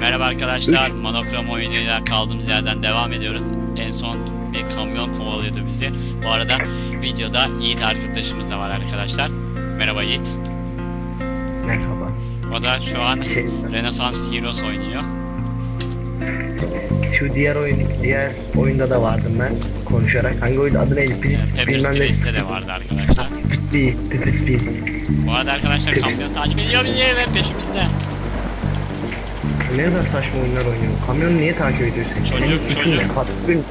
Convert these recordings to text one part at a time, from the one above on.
Merhaba arkadaşlar, Monokrom oyunuyla kaldığımız yerden devam ediyoruz. En son bir kamyon kovalıyordu bizi. Bu arada videoda Yiğit arkadaşımız da var arkadaşlar. Merhaba Yiğit. Merhaba. O da şu an Şey, Renaissance Heroes oynuyor. Şu diğer oyun, diğer oyunda da vardım ben konuşarak. Hangi oyun adı neydi? Pis, Ee, bilmem ne. De vardı arkadaşlar. Pis Pis, Pis Pis. Bu arada arkadaşlar kamyon takip ediyor bizi ve peşimizde. Ne kadar saçma oyunlar oynuyor. Kamyonu niye takip ediyorsun? Çocuk, Senin çocuk. Katkın.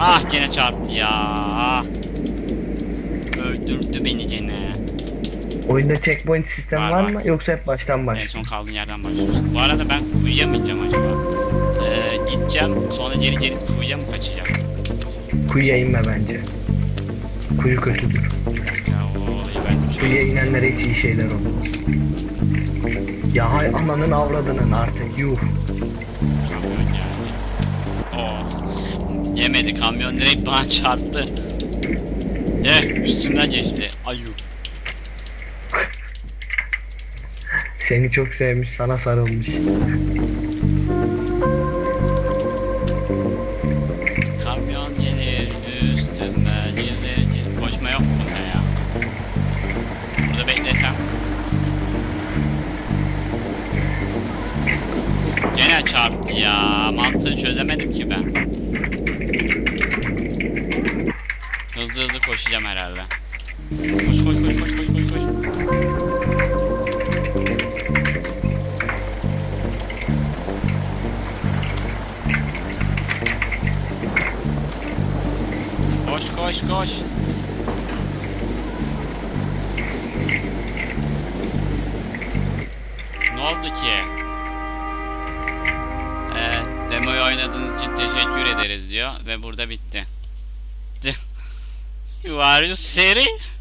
Ah gene çarptı ya. Öldürdü beni gene. Oyunda checkpoint sistem Var, var, var. mı yoksa hep baştan En baş? son kaldığın yerden başlıyoruz. Bu arada ben ineceğim acaba? Gideceğim sonra geri geri kuyuya mı kaçacağım? Kuyuya inme bence. Kuyu kötüdür. Ya o ben Kuyuya inenlere hiç iyi şeyler olmaz. Ya hay ananın avradının artık yuh. Oh. Yemedi kamyon direkt bana çarptı. Ne üstümden geçti. Ayu. Seni çok sevmiş sana sarılmış. Gene çarptı ya. Mantığı çözemedim ki ben. Hızlı hızlı koşacağım herhalde. Koş koş koş koş koş koş koş. Koş koş koş. Ne oldu ki? Demoyu oynadığınız için teşekkür ederiz diyor ve burada bitti. are you serious?